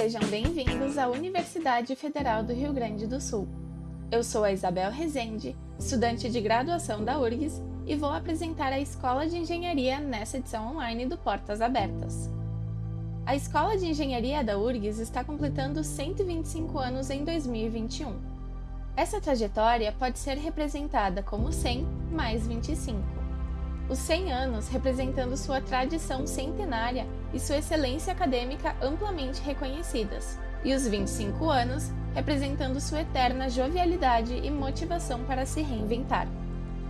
Sejam bem-vindos à Universidade Federal do Rio Grande do Sul. Eu sou a Isabel Rezende, estudante de graduação da URGS, e vou apresentar a Escola de Engenharia nessa edição online do Portas Abertas. A Escola de Engenharia da URGS está completando 125 anos em 2021. Essa trajetória pode ser representada como 100 mais 25 os 100 anos representando sua tradição centenária e sua excelência acadêmica amplamente reconhecidas, e os 25 anos representando sua eterna jovialidade e motivação para se reinventar.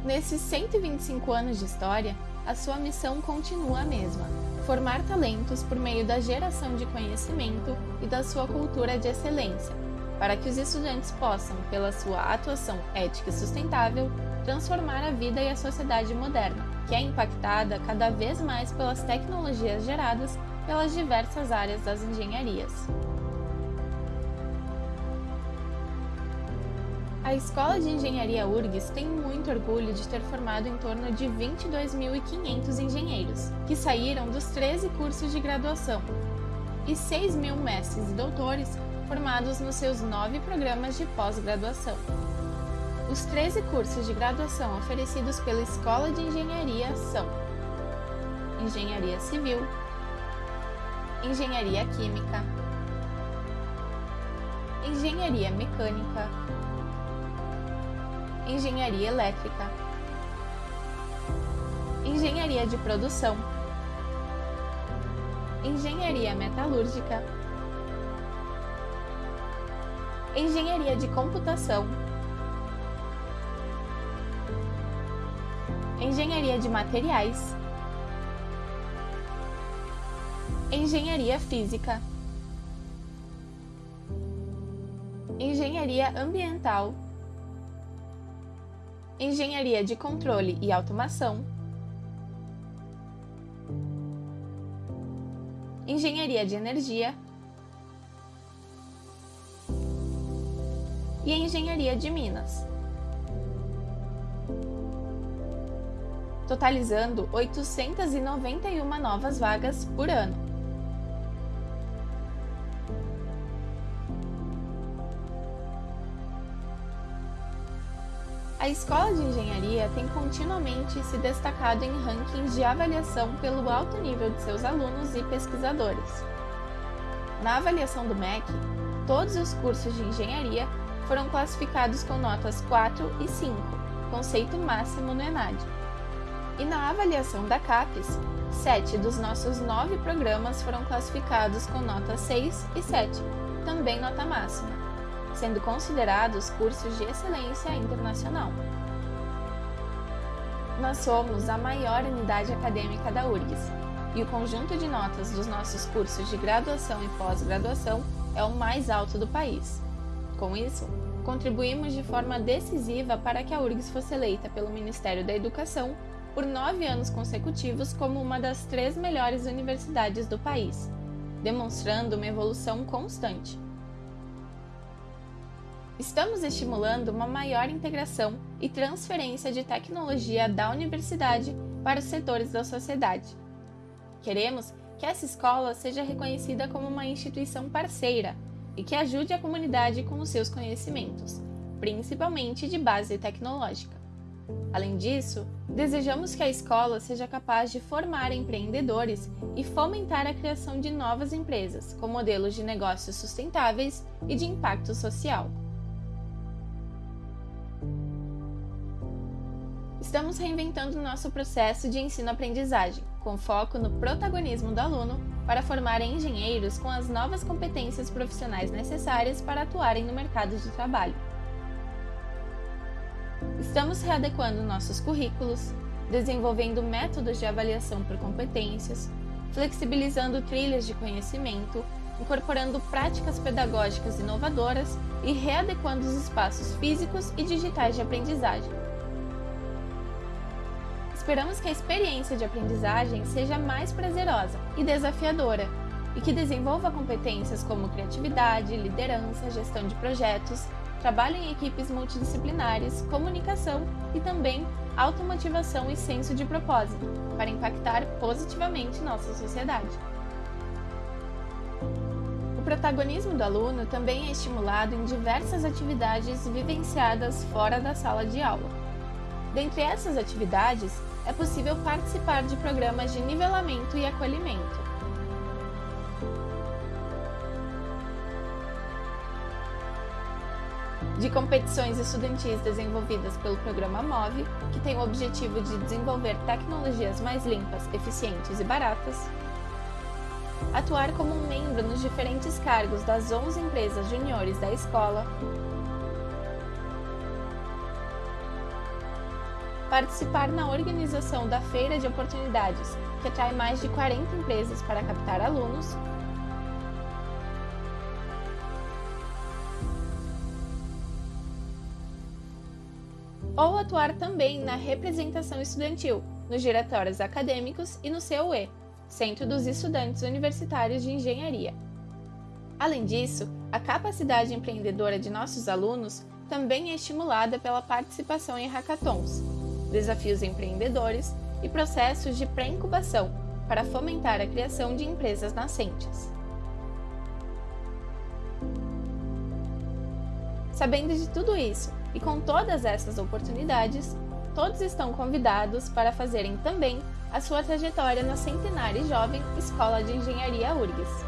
Nesses 125 anos de história, a sua missão continua a mesma: formar talentos por meio da geração de conhecimento e da sua cultura de excelência, para que os estudantes possam, pela sua atuação ética e sustentável, transformar a vida e a sociedade moderna, que é impactada cada vez mais pelas tecnologias geradas pelas diversas áreas das engenharias. A Escola de Engenharia URGS tem muito orgulho de ter formado em torno de 22.500 engenheiros, que saíram dos 13 cursos de graduação, e 6 mil mestres e doutores formados nos seus nove programas de pós-graduação. Os 13 cursos de graduação oferecidos pela Escola de Engenharia são Engenharia Civil, Engenharia Química, Engenharia Mecânica, Engenharia Elétrica, Engenharia de Produção, Engenharia Metalúrgica, Engenharia de Computação. Engenharia de Materiais, Engenharia Física, Engenharia Ambiental, Engenharia de Controle e Automação, Engenharia de Energia e Engenharia de Minas. totalizando 891 novas vagas por ano. A Escola de Engenharia tem continuamente se destacado em rankings de avaliação pelo alto nível de seus alunos e pesquisadores. Na avaliação do MEC, todos os cursos de engenharia foram classificados com notas 4 e 5, conceito máximo no ENAD. E na avaliação da CAPES, sete dos nossos nove programas foram classificados com nota 6 e 7, também nota máxima, sendo considerados cursos de excelência internacional. Nós somos a maior unidade acadêmica da URGS e o conjunto de notas dos nossos cursos de graduação e pós-graduação é o mais alto do país. Com isso, contribuímos de forma decisiva para que a URGS fosse eleita pelo Ministério da Educação por nove anos consecutivos como uma das três melhores universidades do país, demonstrando uma evolução constante. Estamos estimulando uma maior integração e transferência de tecnologia da universidade para os setores da sociedade. Queremos que essa escola seja reconhecida como uma instituição parceira e que ajude a comunidade com os seus conhecimentos, principalmente de base tecnológica. Além disso, desejamos que a escola seja capaz de formar empreendedores e fomentar a criação de novas empresas com modelos de negócios sustentáveis e de impacto social. Estamos reinventando nosso processo de ensino-aprendizagem, com foco no protagonismo do aluno para formar engenheiros com as novas competências profissionais necessárias para atuarem no mercado de trabalho. Estamos readequando nossos currículos, desenvolvendo métodos de avaliação por competências, flexibilizando trilhas de conhecimento, incorporando práticas pedagógicas inovadoras e readequando os espaços físicos e digitais de aprendizagem. Esperamos que a experiência de aprendizagem seja mais prazerosa e desafiadora e que desenvolva competências como criatividade, liderança, gestão de projetos, trabalho em equipes multidisciplinares, comunicação e também automotivação e senso de propósito, para impactar positivamente nossa sociedade. O protagonismo do aluno também é estimulado em diversas atividades vivenciadas fora da sala de aula. Dentre essas atividades, é possível participar de programas de nivelamento e acolhimento. De competições estudantis desenvolvidas pelo programa MOVE, que tem o objetivo de desenvolver tecnologias mais limpas, eficientes e baratas, atuar como um membro nos diferentes cargos das 11 empresas juniores da escola, participar na organização da Feira de Oportunidades, que atrai mais de 40 empresas para captar alunos, ou atuar também na representação estudantil, nos diretórios acadêmicos e no CUE, Centro dos Estudantes Universitários de Engenharia. Além disso, a capacidade empreendedora de nossos alunos também é estimulada pela participação em hackathons, desafios empreendedores e processos de pré-incubação para fomentar a criação de empresas nascentes. Sabendo de tudo isso e com todas essas oportunidades, todos estão convidados para fazerem também a sua trajetória na Centenária Jovem Escola de Engenharia URGS.